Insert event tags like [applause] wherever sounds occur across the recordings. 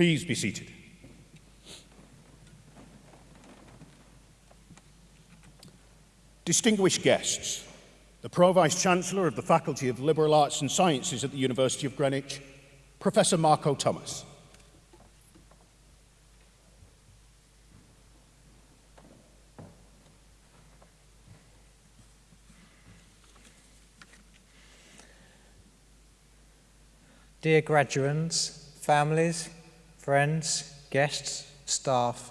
Please be seated. Distinguished guests, the Pro-Vice-Chancellor of the Faculty of Liberal Arts and Sciences at the University of Greenwich, Professor Marco Thomas. Dear graduates, families, friends, guests, staff,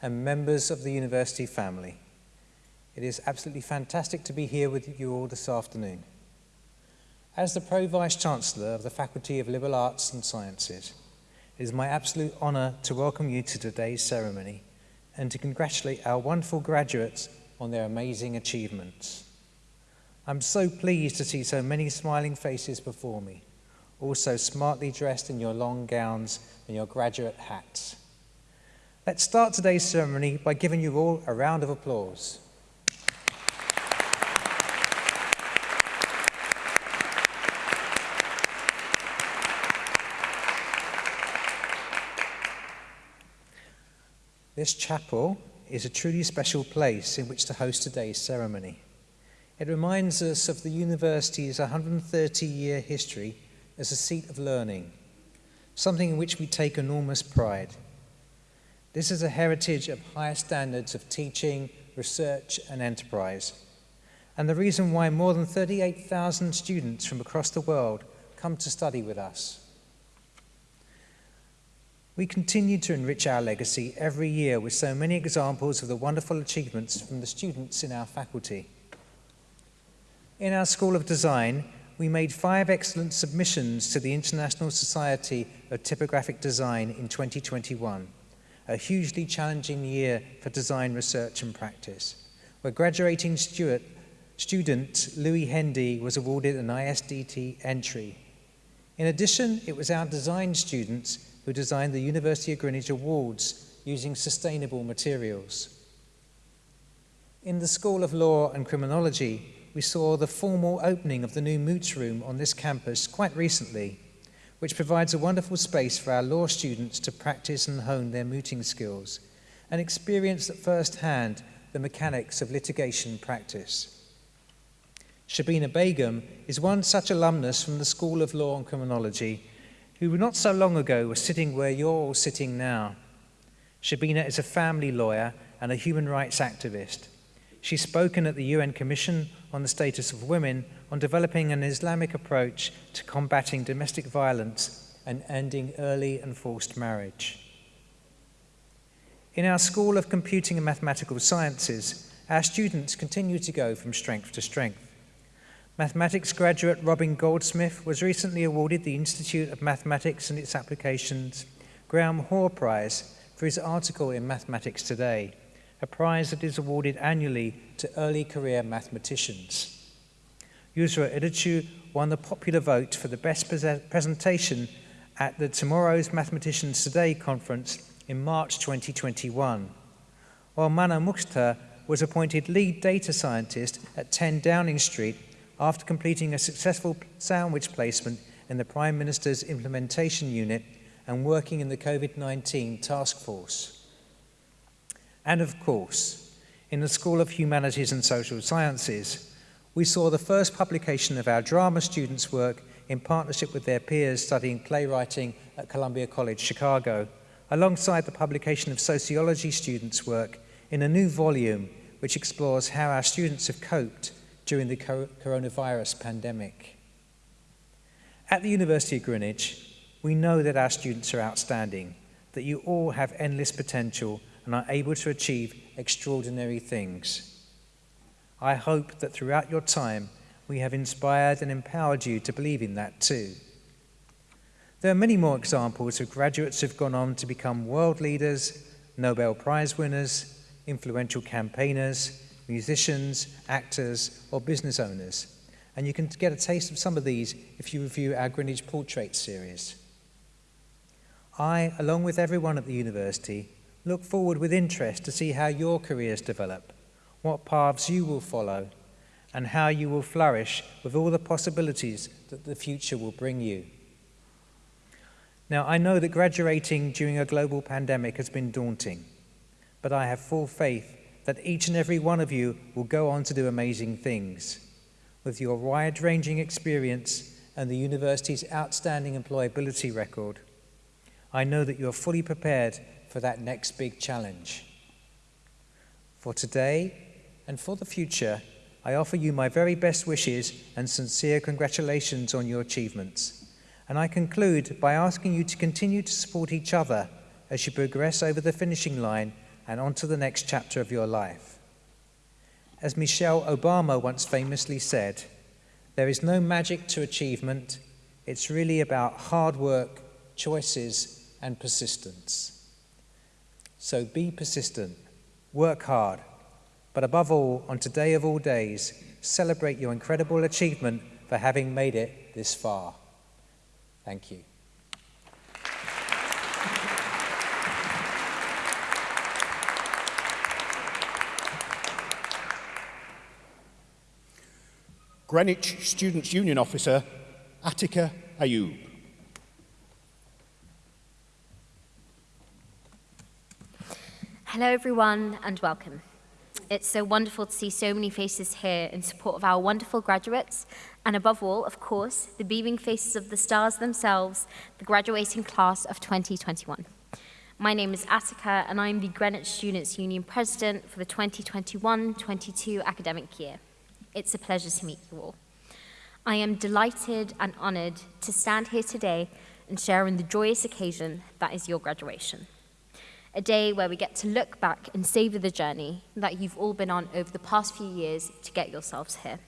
and members of the university family, it is absolutely fantastic to be here with you all this afternoon. As the Pro-Vice-Chancellor of the Faculty of Liberal Arts and Sciences, it is my absolute honour to welcome you to today's ceremony and to congratulate our wonderful graduates on their amazing achievements. I'm so pleased to see so many smiling faces before me also smartly dressed in your long gowns and your graduate hats. Let's start today's ceremony by giving you all a round of applause. This chapel is a truly special place in which to host today's ceremony. It reminds us of the university's 130-year history as a seat of learning, something in which we take enormous pride. This is a heritage of higher standards of teaching, research and enterprise, and the reason why more than 38,000 students from across the world come to study with us. We continue to enrich our legacy every year with so many examples of the wonderful achievements from the students in our faculty. In our School of Design, we made five excellent submissions to the International Society of Typographic Design in 2021, a hugely challenging year for design research and practice, where graduating Stuart, student Louis Hendy was awarded an ISDT entry. In addition, it was our design students who designed the University of Greenwich Awards using sustainable materials. In the School of Law and Criminology, we saw the formal opening of the new Moots Room on this campus quite recently, which provides a wonderful space for our law students to practice and hone their mooting skills and experience at first hand the mechanics of litigation practice. Shabina Begum is one such alumnus from the School of Law and Criminology who not so long ago was sitting where you're all sitting now. Shabina is a family lawyer and a human rights activist. She's spoken at the UN Commission on the Status of Women on developing an Islamic approach to combating domestic violence and ending early and forced marriage. In our School of Computing and Mathematical Sciences, our students continue to go from strength to strength. Mathematics graduate Robin Goldsmith was recently awarded the Institute of Mathematics and its Applications Graham Hoare Prize for his article in Mathematics Today a prize that is awarded annually to early career mathematicians. Yusra Idichu won the popular vote for the best presentation at the Tomorrow's Mathematicians Today conference in March 2021, while Mana Mukhtar was appointed lead data scientist at 10 Downing Street after completing a successful sandwich placement in the Prime Minister's implementation unit and working in the COVID-19 task force. And of course, in the School of Humanities and Social Sciences, we saw the first publication of our drama students' work in partnership with their peers studying playwriting at Columbia College, Chicago, alongside the publication of sociology students' work in a new volume which explores how our students have coped during the coronavirus pandemic. At the University of Greenwich, we know that our students are outstanding, that you all have endless potential and are able to achieve extraordinary things. I hope that throughout your time, we have inspired and empowered you to believe in that too. There are many more examples of graduates who have gone on to become world leaders, Nobel Prize winners, influential campaigners, musicians, actors, or business owners. And you can get a taste of some of these if you review our Greenwich Portrait series. I, along with everyone at the university, Look forward with interest to see how your careers develop, what paths you will follow, and how you will flourish with all the possibilities that the future will bring you. Now, I know that graduating during a global pandemic has been daunting, but I have full faith that each and every one of you will go on to do amazing things. With your wide-ranging experience and the university's outstanding employability record, I know that you're fully prepared for that next big challenge. For today and for the future, I offer you my very best wishes and sincere congratulations on your achievements. And I conclude by asking you to continue to support each other as you progress over the finishing line and onto the next chapter of your life. As Michelle Obama once famously said, there is no magic to achievement. It's really about hard work, choices, and persistence. So be persistent, work hard, but above all, on today of all days, celebrate your incredible achievement for having made it this far. Thank you. Greenwich Students' Union Officer, Attica Ayub. Hello everyone and welcome. It's so wonderful to see so many faces here in support of our wonderful graduates, and above all, of course, the beaming faces of the stars themselves, the graduating class of 2021. My name is Attica, and I'm the Greenwich Students' Union President for the 2021-22 academic year. It's a pleasure to meet you all. I am delighted and honoured to stand here today and share in the joyous occasion that is your graduation a day where we get to look back and savor the journey that you've all been on over the past few years to get yourselves here.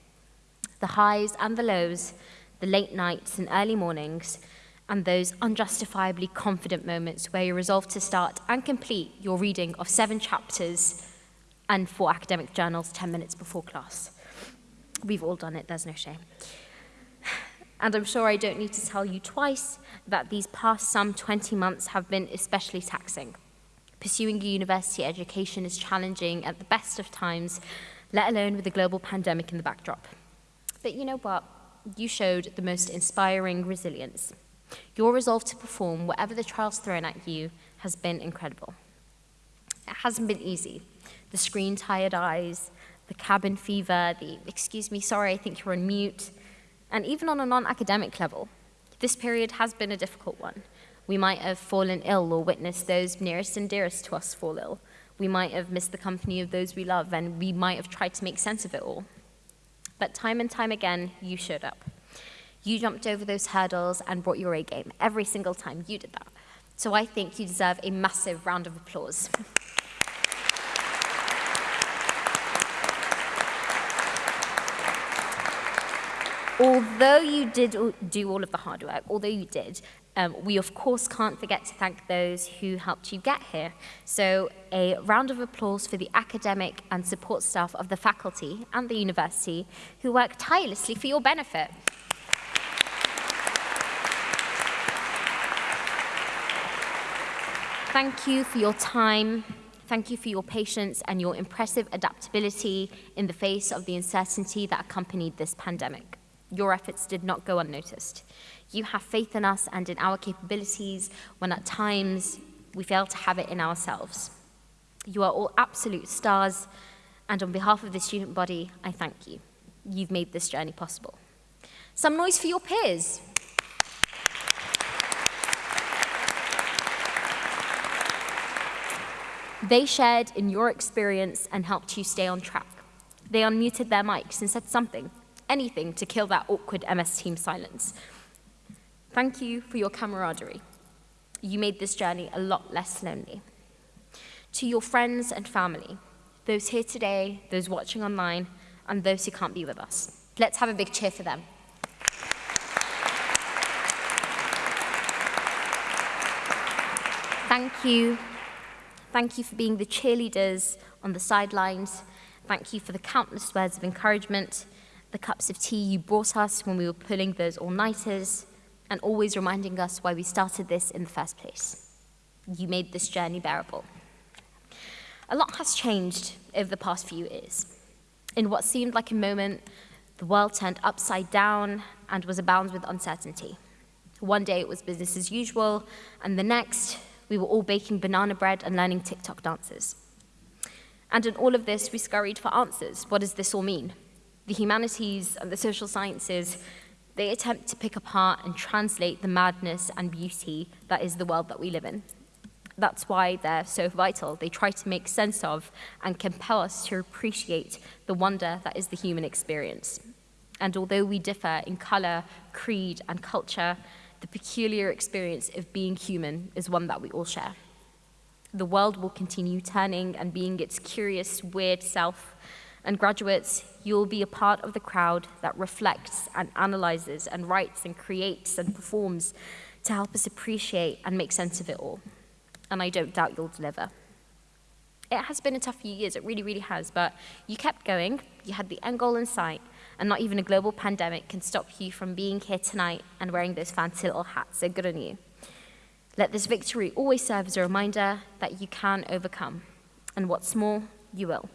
The highs and the lows, the late nights and early mornings, and those unjustifiably confident moments where you resolve to start and complete your reading of seven chapters and four academic journals 10 minutes before class. We've all done it, there's no shame. And I'm sure I don't need to tell you twice that these past some 20 months have been especially taxing. Pursuing a university education is challenging at the best of times, let alone with a global pandemic in the backdrop. But you know what? You showed the most inspiring resilience. Your resolve to perform whatever the trials thrown at you has been incredible. It hasn't been easy. The screen-tired eyes, the cabin fever, the excuse me, sorry, I think you're on mute, and even on a non-academic level, this period has been a difficult one. We might have fallen ill or witnessed those nearest and dearest to us fall ill. We might have missed the company of those we love, and we might have tried to make sense of it all. But time and time again, you showed up. You jumped over those hurdles and brought your A game. Every single time you did that. So I think you deserve a massive round of applause. [laughs] although you did do all of the hard work, although you did, um, we of course can't forget to thank those who helped you get here. So a round of applause for the academic and support staff of the faculty and the university who work tirelessly for your benefit. Thank you for your time. Thank you for your patience and your impressive adaptability in the face of the uncertainty that accompanied this pandemic. Your efforts did not go unnoticed. You have faith in us and in our capabilities when at times we fail to have it in ourselves. You are all absolute stars, and on behalf of the student body, I thank you. You've made this journey possible. Some noise for your peers. They shared in your experience and helped you stay on track. They unmuted their mics and said something, anything to kill that awkward MS Team silence. Thank you for your camaraderie. You made this journey a lot less lonely. To your friends and family, those here today, those watching online, and those who can't be with us, let's have a big cheer for them. Thank you. Thank you for being the cheerleaders on the sidelines. Thank you for the countless words of encouragement, the cups of tea you brought us when we were pulling those all-nighters, and always reminding us why we started this in the first place. You made this journey bearable. A lot has changed over the past few years. In what seemed like a moment, the world turned upside down and was abound with uncertainty. One day it was business as usual, and the next, we were all baking banana bread and learning TikTok dances. And in all of this, we scurried for answers. What does this all mean? The humanities and the social sciences, they attempt to pick apart and translate the madness and beauty that is the world that we live in. That's why they're so vital. They try to make sense of and compel us to appreciate the wonder that is the human experience. And although we differ in color, creed, and culture, the peculiar experience of being human is one that we all share. The world will continue turning and being its curious, weird self. And graduates, you'll be a part of the crowd that reflects and analyzes and writes and creates and performs to help us appreciate and make sense of it all and I don't doubt you'll deliver. It has been a tough few years, it really, really has, but you kept going, you had the end goal in sight, and not even a global pandemic can stop you from being here tonight and wearing those fancy little hats, so good on you. Let this victory always serve as a reminder that you can overcome, and what's more, you will.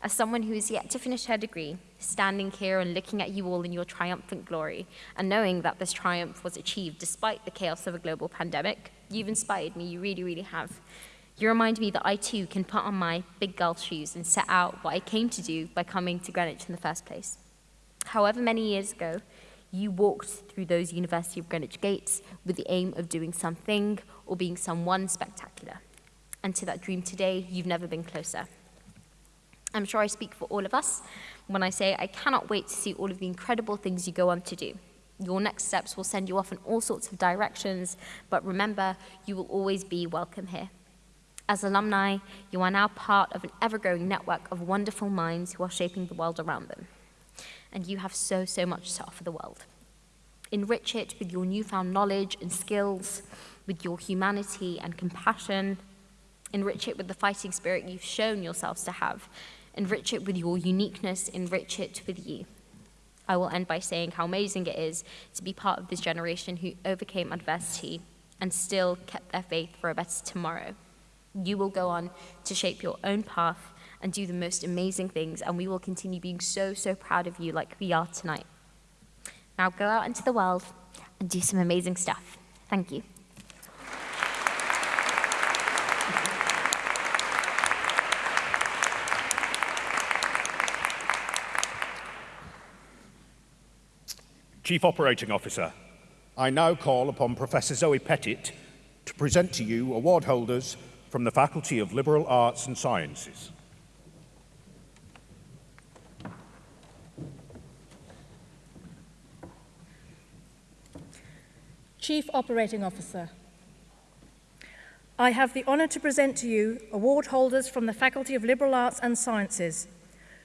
As someone who is yet to finish her degree, standing here and looking at you all in your triumphant glory, and knowing that this triumph was achieved despite the chaos of a global pandemic, You've inspired me, you really, really have. You remind me that I too can put on my big girl shoes and set out what I came to do by coming to Greenwich in the first place. However many years ago, you walked through those University of Greenwich gates with the aim of doing something or being someone spectacular. And to that dream today, you've never been closer. I'm sure I speak for all of us when I say I cannot wait to see all of the incredible things you go on to do. Your next steps will send you off in all sorts of directions, but remember, you will always be welcome here. As alumni, you are now part of an ever-growing network of wonderful minds who are shaping the world around them. And you have so, so much to offer the world. Enrich it with your newfound knowledge and skills, with your humanity and compassion. Enrich it with the fighting spirit you've shown yourselves to have. Enrich it with your uniqueness. Enrich it with you. I will end by saying how amazing it is to be part of this generation who overcame adversity and still kept their faith for a better tomorrow. You will go on to shape your own path and do the most amazing things, and we will continue being so, so proud of you like we are tonight. Now go out into the world and do some amazing stuff. Thank you. Chief Operating Officer, I now call upon Professor Zoe Pettit to present to you award holders from the Faculty of Liberal Arts and Sciences. Chief Operating Officer, I have the honour to present to you award holders from the Faculty of Liberal Arts and Sciences,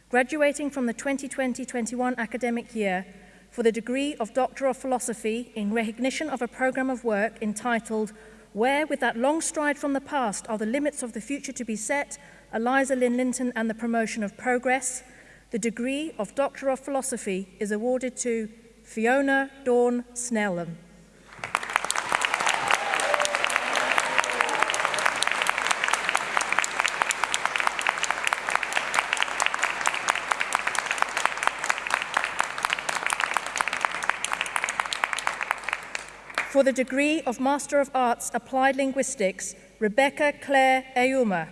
graduating from the 2020-21 academic year for the degree of Doctor of Philosophy in recognition of a programme of work entitled Where, with that long stride from the past, are the limits of the future to be set, Eliza Lynn Linton and the promotion of progress, the degree of Doctor of Philosophy is awarded to Fiona Dawn Snellum. For the degree of Master of Arts Applied Linguistics, Rebecca Claire Ayuma.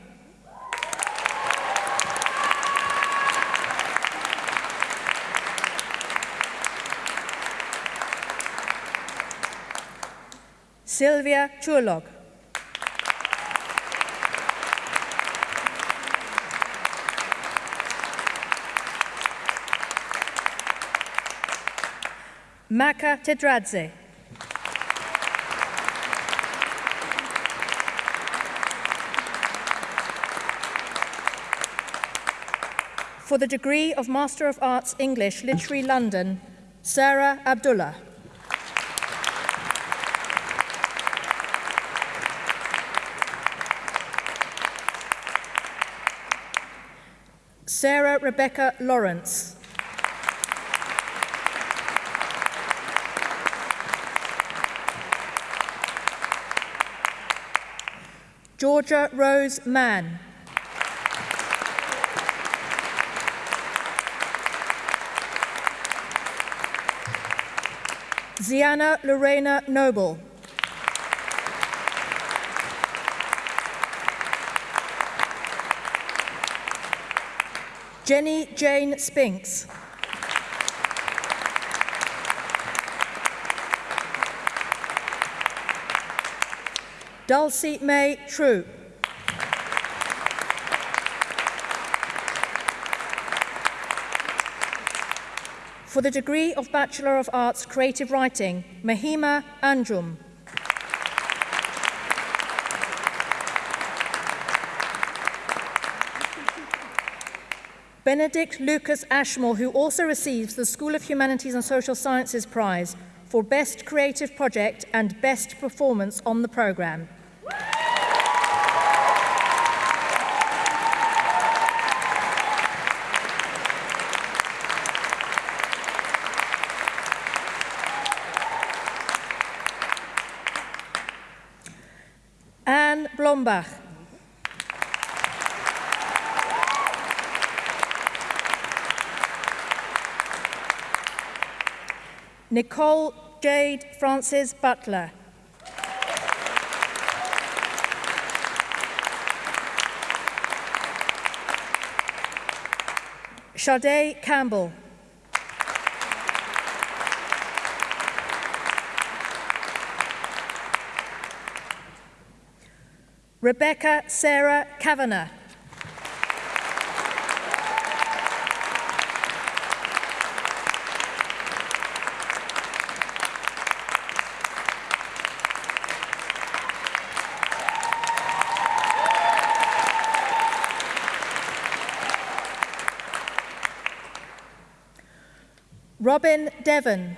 Sylvia Churlog. Maka Tedradze. For the degree of Master of Arts English, Literary London, Sarah Abdullah. Sarah Rebecca Lawrence. Georgia Rose Mann. Ziana Lorena Noble. Jenny Jane Spinks. Dulcie May True. For the degree of Bachelor of Arts Creative Writing, Mahima Anjum. Benedict Lucas Ashmore, who also receives the School of Humanities and Social Sciences Prize for Best Creative Project and Best Performance on the programme. Bach Nicole Jade Francis Butler. Sade Campbell. Rebecca Sarah Kavanagh. Robin Devon.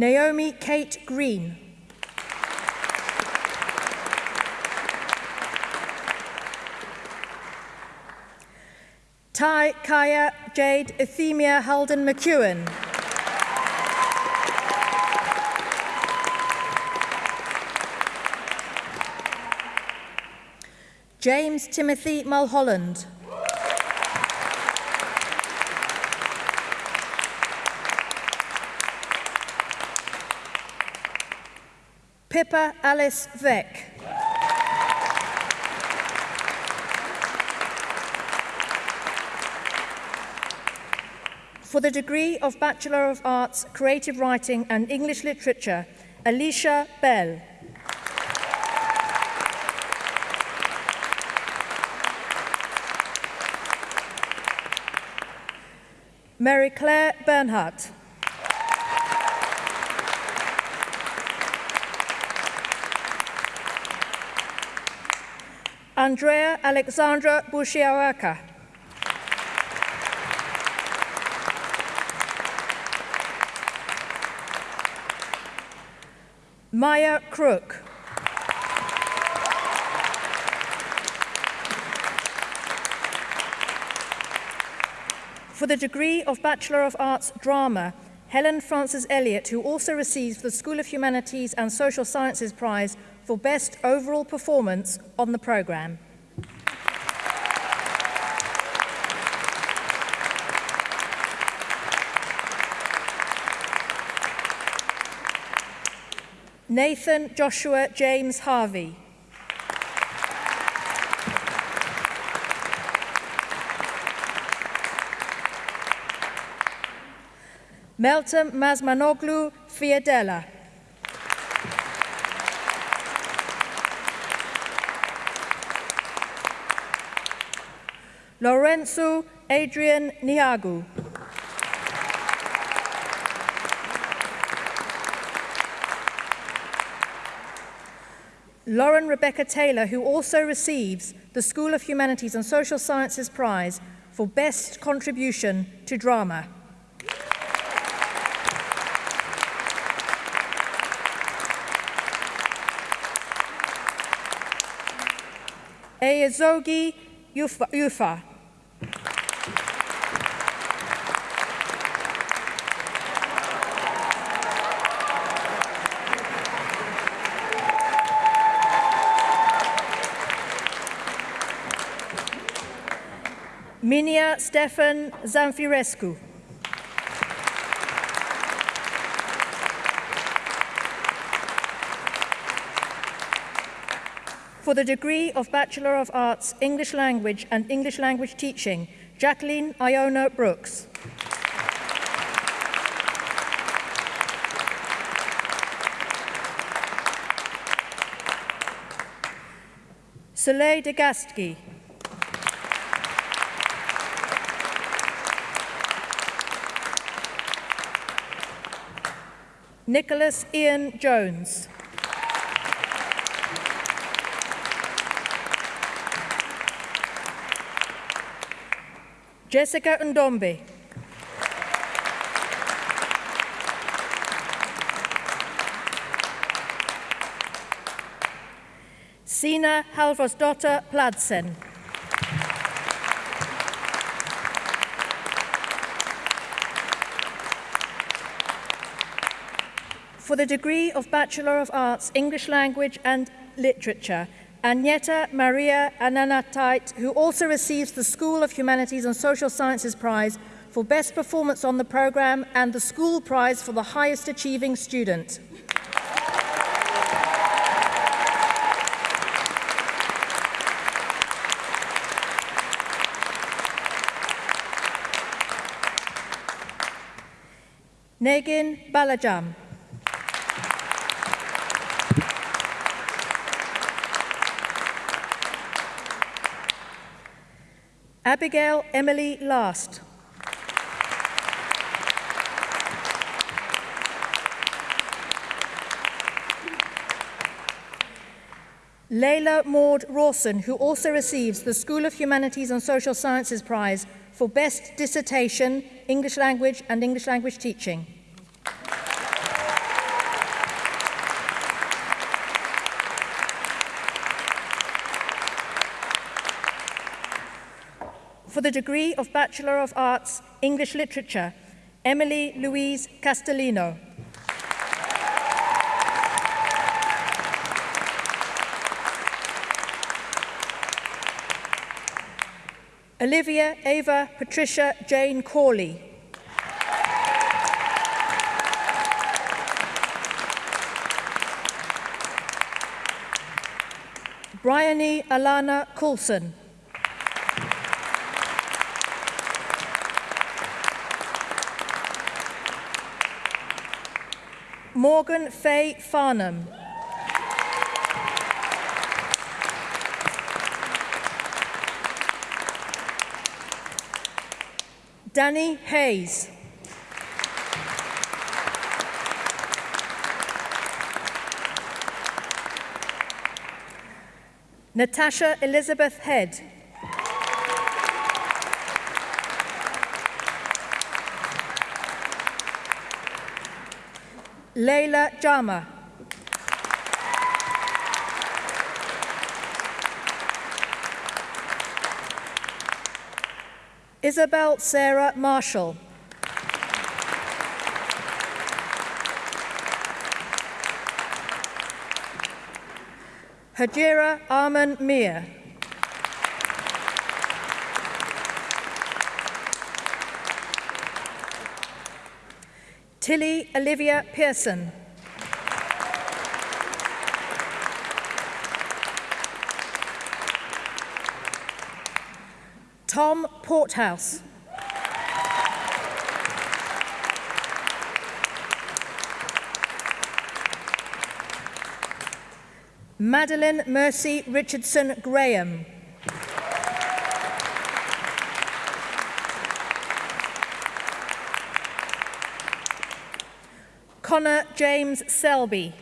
Naomi Kate Green. Ty Kaya Jade Euthemia Halden McEwen. James Timothy Mulholland. Pippa Alice Veck. For the degree of Bachelor of Arts, Creative Writing and English Literature, Alicia Bell. Mary Claire Bernhardt. Andrea Alexandra Bushiawaka. Maya Crook. For the degree of Bachelor of Arts Drama, Helen Frances Elliott, who also receives the School of Humanities and Social Sciences Prize for Best Overall Performance on the programme. Nathan Joshua James Harvey. Meltem Mazmanoglu Fiadella. Lorenzo Adrian Niagu. Lauren Rebecca Taylor, who also receives the School of Humanities and Social Sciences Prize for Best Contribution to Drama. Eyazogi Yufa. Minia Stefan Zamfirescu. For the degree of Bachelor of Arts, English Language and English Language Teaching, Jacqueline Iona Brooks. Soleil de. Nicholas Ian Jones. Jessica Ndombe. Sina Halvorsdotter Pladsen. The degree of Bachelor of Arts, English Language and Literature, Agneta Maria Ananatait, who also receives the School of Humanities and Social Sciences Prize for Best Performance on the Programme and the School Prize for the Highest Achieving Student. Negin Balajam. Abigail Emily Last. Layla Maud Rawson, who also receives the School of Humanities and Social Sciences Prize for Best Dissertation, English Language and English Language Teaching. The degree of Bachelor of Arts, English Literature, Emily Louise Castellino. Olivia Ava Patricia Jane Corley. Bryony Alana Coulson. Morgan Faye Farnham. Danny Hayes. Natasha Elizabeth Head. Leila Jama. Isabel Sarah Marshall. Hajira Arman Mir. Tilly Olivia Pearson. Tom Porthouse. Madeline Mercy Richardson Graham. Connor James Selby.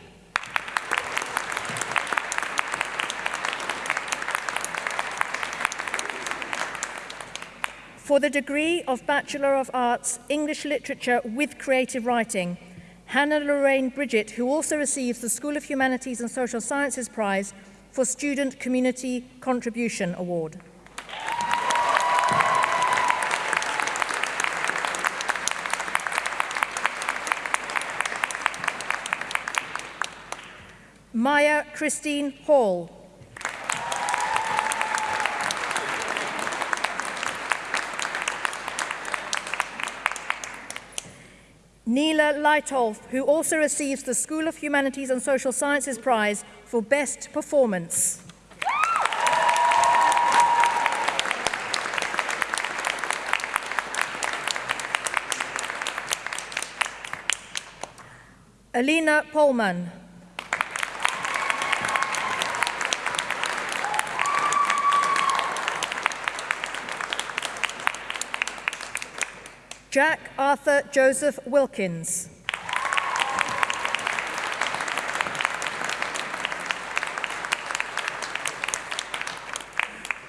For the degree of Bachelor of Arts, English Literature with Creative Writing, Hannah Lorraine Bridget, who also receives the School of Humanities and Social Sciences Prize for Student Community Contribution Award. Maya Christine Hall. Neela Lightolf, who also receives the School of Humanities and Social Sciences Prize for Best Performance. Alina Polman. Jack Arthur Joseph Wilkins.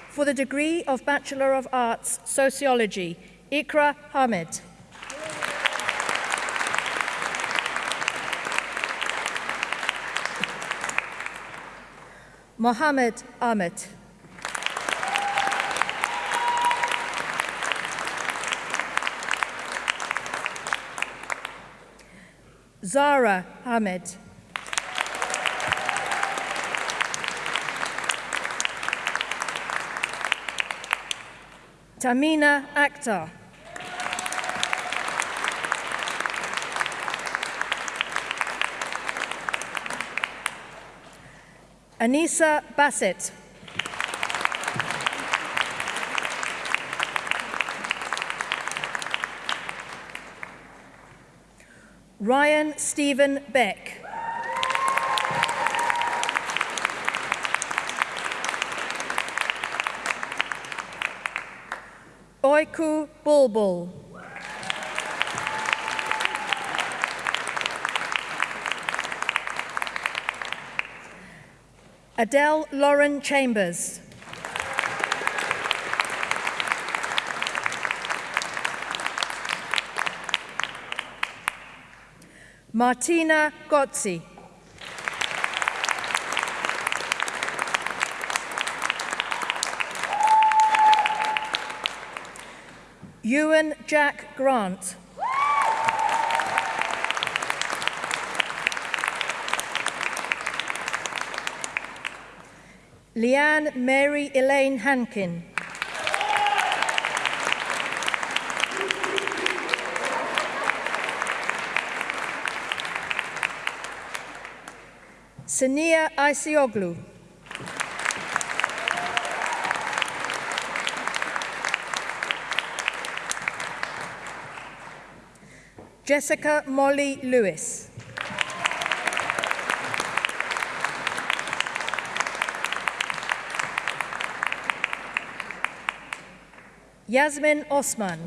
For the degree of Bachelor of Arts, Sociology, Ikra Hamid. Mohammed Ahmed. Zara Ahmed. Tamina Akhtar. Anissa Bassett. Ryan Stephen Beck. Oiku Bulbul. Adele Lauren Chambers. Martina Gotzi. Ewan Jack Grant. Leanne Mary Elaine Hankin. Sania Isioglu. Jessica Molly Lewis. Yasmin Osman.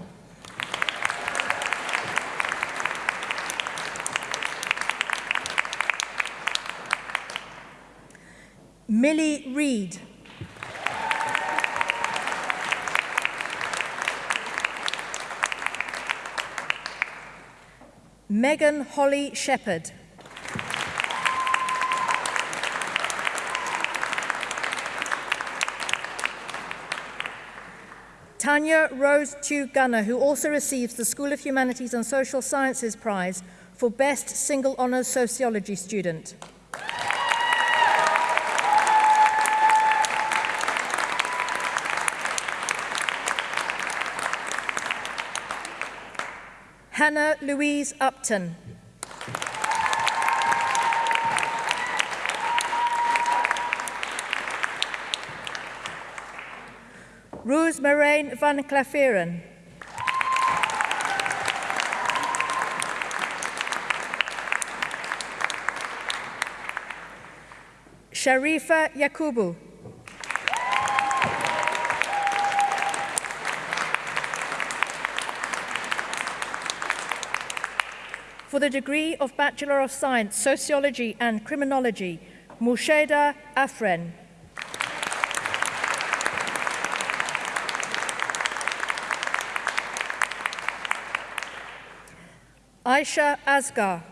Millie Reed. Megan Holly Shepherd. Tanya Rose Tew Gunner, who also receives the School of Humanities and Social Sciences Prize for Best Single Honours Sociology Student. Hannah Louise Upton. Roos Marijn van Claveren. Sharifa Yakubu. The degree of Bachelor of Science, Sociology and Criminology, Musheda Afren. Aisha Asgar.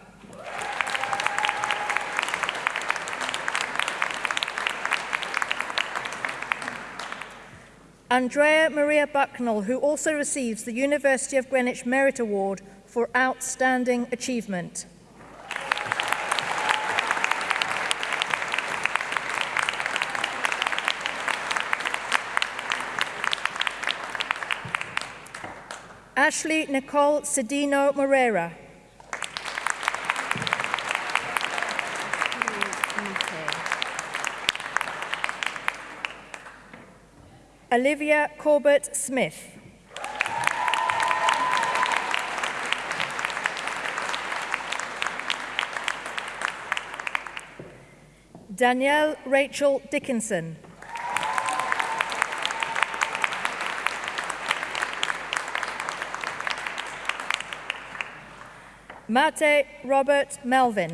Andrea Maria Bucknell, who also receives the University of Greenwich Merit Award for outstanding achievement. Ashley Nicole Sedino Moreira. Olivia Corbett Smith. Danielle Rachel Dickinson. Mate Robert Melvin.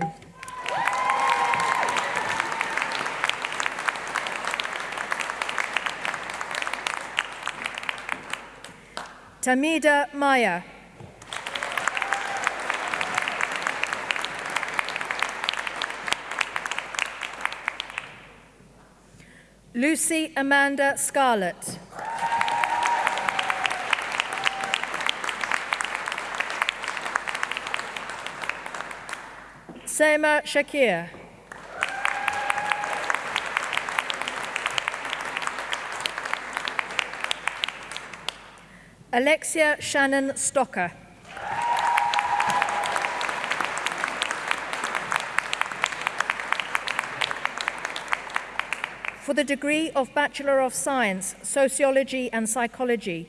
Tamida Maya. Lucy Amanda Scarlett. Sema Shakir. Alexia Shannon Stocker. The degree of Bachelor of Science, Sociology and Psychology,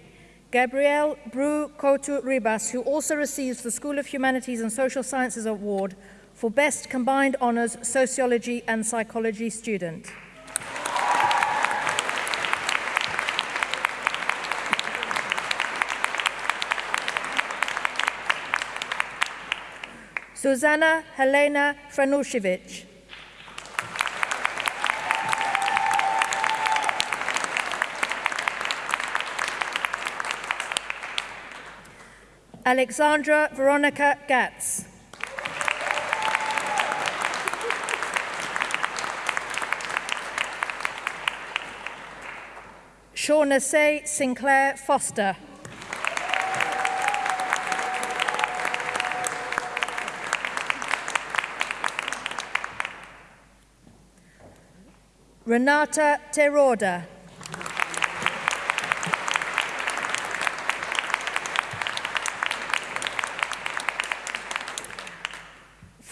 Gabrielle Bru Ribas, who also receives the School of Humanities and Social Sciences Award for Best Combined Honours Sociology and Psychology student. Susanna Helena Franushevich. Alexandra Veronica Gatz. Shauna Say Sinclair Foster. Renata Teroda.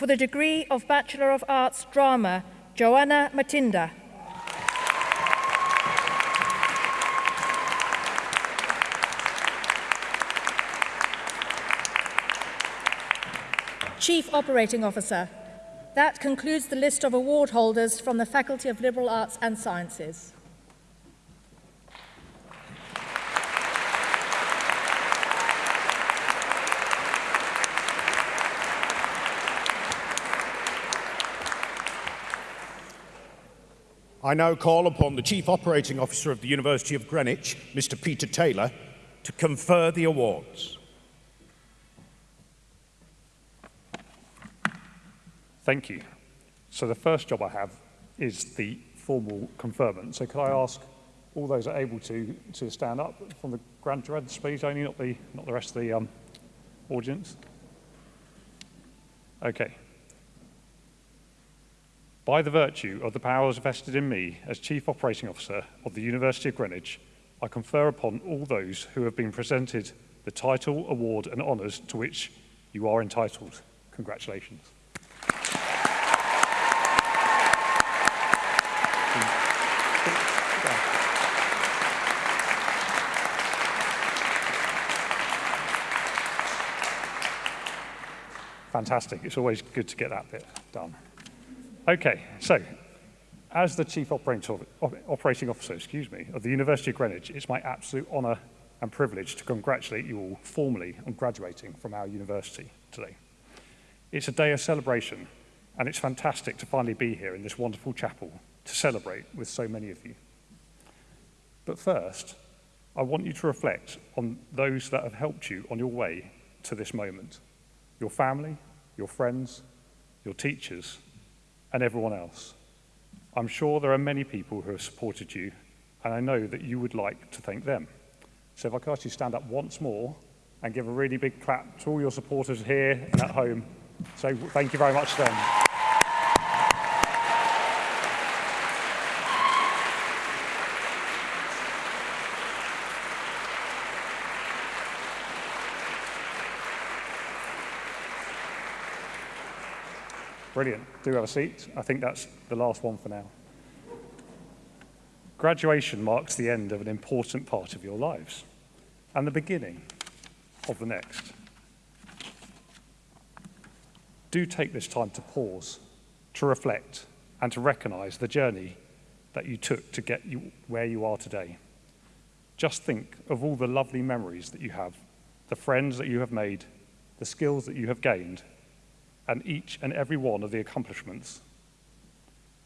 For the degree of Bachelor of Arts Drama, Joanna Matinda. Chief Operating Officer. That concludes the list of award holders from the Faculty of Liberal Arts and Sciences. I now call upon the Chief Operating Officer of the University of Greenwich, Mr Peter Taylor, to confer the awards. Thank you. So the first job I have is the formal conferment. So could I ask all those are able to to stand up from the Grand graduates, please, only not the not the rest of the um, audience. Okay. By the virtue of the powers vested in me as Chief Operating Officer of the University of Greenwich, I confer upon all those who have been presented the title, award and honours to which you are entitled. Congratulations. Fantastic. It's always good to get that bit done. Okay, so as the Chief Operating Officer excuse me, of the University of Greenwich, it's my absolute honour and privilege to congratulate you all formally on graduating from our university today. It's a day of celebration, and it's fantastic to finally be here in this wonderful chapel to celebrate with so many of you. But first, I want you to reflect on those that have helped you on your way to this moment. Your family, your friends, your teachers, and everyone else. I'm sure there are many people who have supported you, and I know that you would like to thank them. So if I could ask you to stand up once more and give a really big clap to all your supporters here and at home. So thank you very much to them. Brilliant. Do have a seat. I think that's the last one for now. Graduation marks the end of an important part of your lives and the beginning of the next. Do take this time to pause, to reflect, and to recognise the journey that you took to get you where you are today. Just think of all the lovely memories that you have, the friends that you have made, the skills that you have gained, and each and every one of the accomplishments.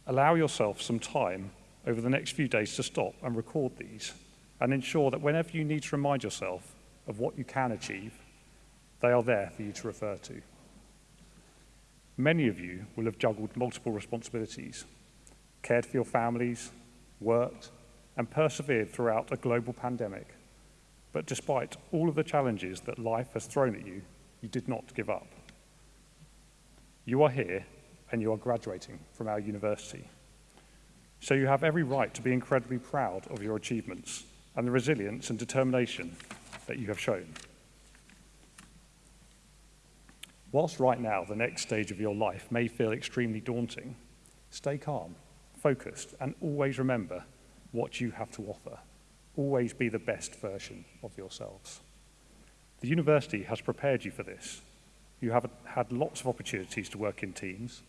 Allow yourself some time over the next few days to stop and record these and ensure that whenever you need to remind yourself of what you can achieve, they are there for you to refer to. Many of you will have juggled multiple responsibilities, cared for your families, worked, and persevered throughout a global pandemic. But despite all of the challenges that life has thrown at you, you did not give up. You are here and you are graduating from our university. So you have every right to be incredibly proud of your achievements and the resilience and determination that you have shown. Whilst right now the next stage of your life may feel extremely daunting, stay calm, focused, and always remember what you have to offer. Always be the best version of yourselves. The university has prepared you for this. You have had lots of opportunities to work in teams,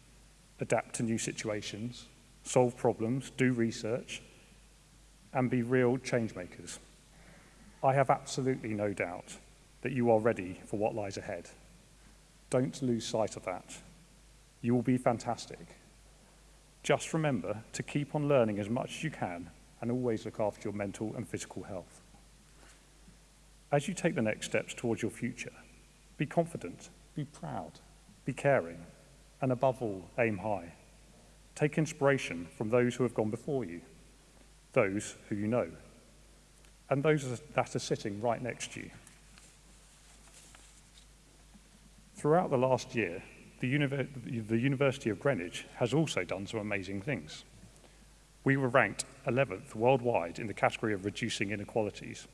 adapt to new situations, solve problems, do research, and be real change makers. I have absolutely no doubt that you are ready for what lies ahead. Don't lose sight of that. You will be fantastic. Just remember to keep on learning as much as you can and always look after your mental and physical health. As you take the next steps towards your future, be confident, be proud, be caring, and above all, aim high. Take inspiration from those who have gone before you, those who you know, and those that are sitting right next to you. Throughout the last year, the, the University of Greenwich has also done some amazing things. We were ranked 11th worldwide in the category of reducing inequalities.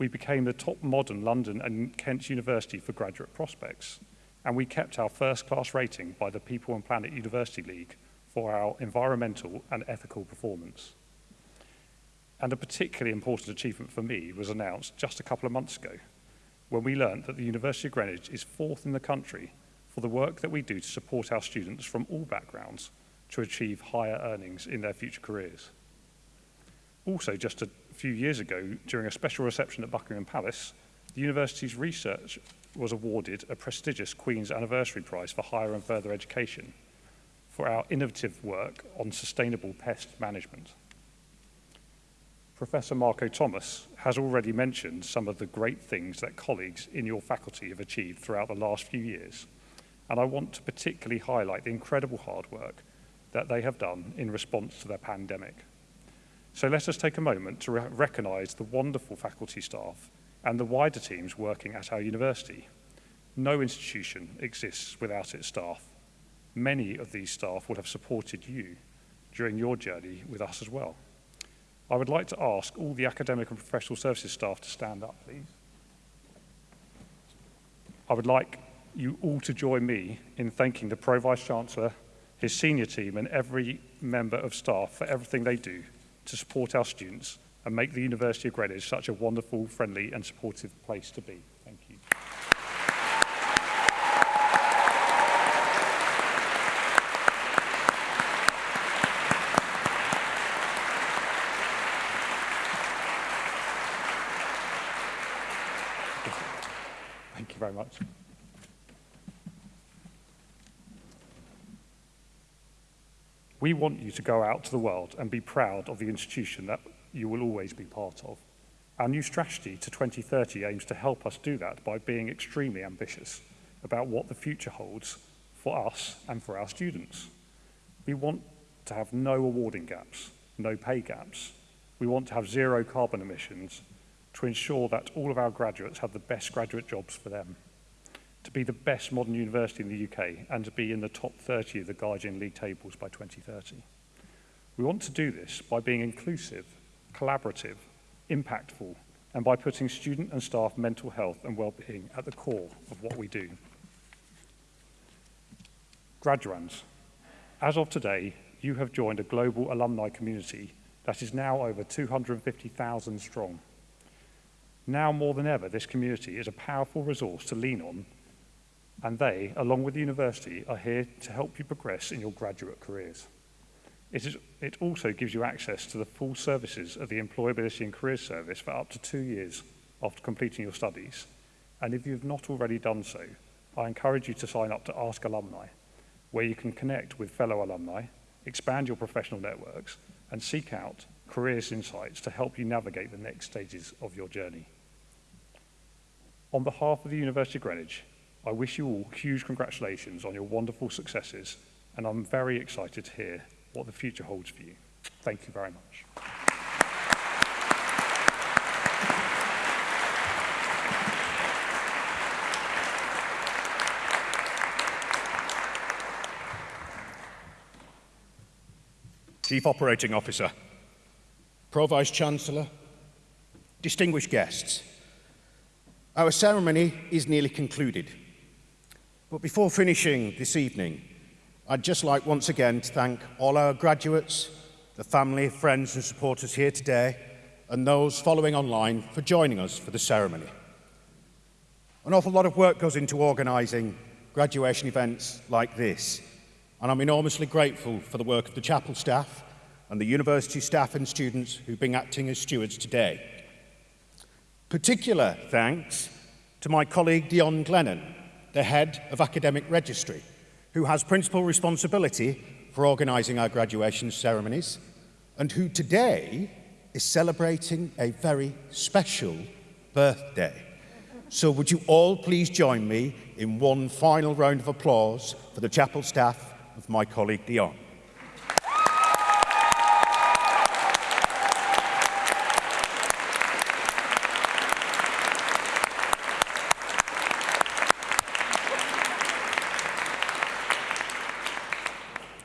We became the top modern London and Kent University for graduate prospects, and we kept our first class rating by the People and Planet University League for our environmental and ethical performance. And a particularly important achievement for me was announced just a couple of months ago when we learned that the University of Greenwich is fourth in the country for the work that we do to support our students from all backgrounds to achieve higher earnings in their future careers. Also, just a few years ago, during a special reception at Buckingham Palace, the university's research was awarded a prestigious Queen's Anniversary Prize for Higher and Further Education for our innovative work on sustainable pest management. Professor Marco Thomas has already mentioned some of the great things that colleagues in your faculty have achieved throughout the last few years, and I want to particularly highlight the incredible hard work that they have done in response to the pandemic. So let us take a moment to re recognise the wonderful faculty staff and the wider teams working at our university. No institution exists without its staff. Many of these staff will have supported you during your journey with us as well. I would like to ask all the academic and professional services staff to stand up, please. I would like you all to join me in thanking the Pro-Vice Chancellor, his senior team and every member of staff for everything they do to support our students and make the University of Greenwich such a wonderful, friendly and supportive place to be. We want you to go out to the world and be proud of the institution that you will always be part of. Our new strategy to 2030 aims to help us do that by being extremely ambitious about what the future holds for us and for our students. We want to have no awarding gaps, no pay gaps. We want to have zero carbon emissions to ensure that all of our graduates have the best graduate jobs for them, to be the best modern university in the UK and to be in the top 30 of the Guardian League tables by 2030. We want to do this by being inclusive, collaborative, impactful, and by putting student and staff mental health and well-being at the core of what we do. Graduands, as of today, you have joined a global alumni community that is now over 250,000 strong. Now more than ever, this community is a powerful resource to lean on, and they, along with the university, are here to help you progress in your graduate careers. It, is, it also gives you access to the full services of the Employability and Careers Service for up to two years after completing your studies. And if you have not already done so, I encourage you to sign up to Ask Alumni, where you can connect with fellow alumni, expand your professional networks, and seek out careers insights to help you navigate the next stages of your journey. On behalf of the University of Greenwich, I wish you all huge congratulations on your wonderful successes, and I'm very excited to hear what the future holds for you. Thank you very much. Chief Operating Officer, Pro Vice Chancellor, distinguished guests, our ceremony is nearly concluded. But before finishing this evening, I'd just like once again to thank all our graduates, the family, friends and supporters here today, and those following online for joining us for the ceremony. An awful lot of work goes into organising graduation events like this, and I'm enormously grateful for the work of the chapel staff and the university staff and students who've been acting as stewards today. Particular thanks to my colleague Dion Glennon, the head of academic registry, who has principal responsibility for organising our graduation ceremonies, and who today is celebrating a very special birthday. So would you all please join me in one final round of applause for the chapel staff of my colleague Dion.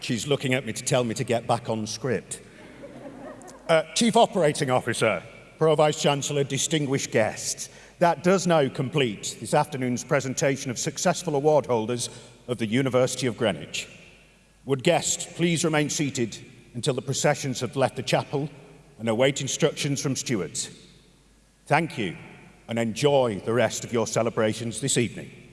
She's looking at me to tell me to get back on script. Uh, Chief Operating Officer, Pro Vice Chancellor, distinguished guests, that does now complete this afternoon's presentation of successful award holders of the University of Greenwich. Would guests please remain seated until the processions have left the chapel and await instructions from stewards. Thank you and enjoy the rest of your celebrations this evening.